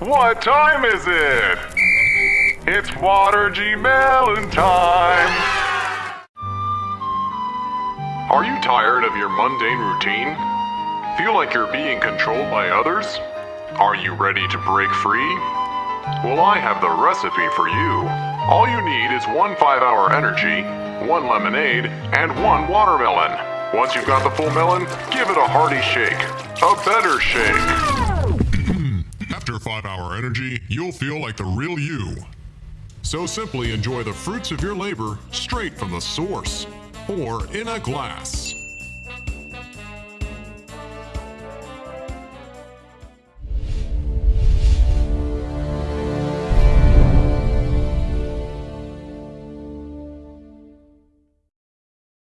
What time is it? It's Water G Melon time! Are you tired of your mundane routine? Feel like you're being controlled by others? Are you ready to break free? Well, I have the recipe for you. All you need is one 5 hour energy, one lemonade, and one watermelon. Once you've got the full melon, give it a hearty shake. A better shake. After 5 hour energy, you'll feel like the real you. So simply enjoy the fruits of your labor straight from the source or in a glass.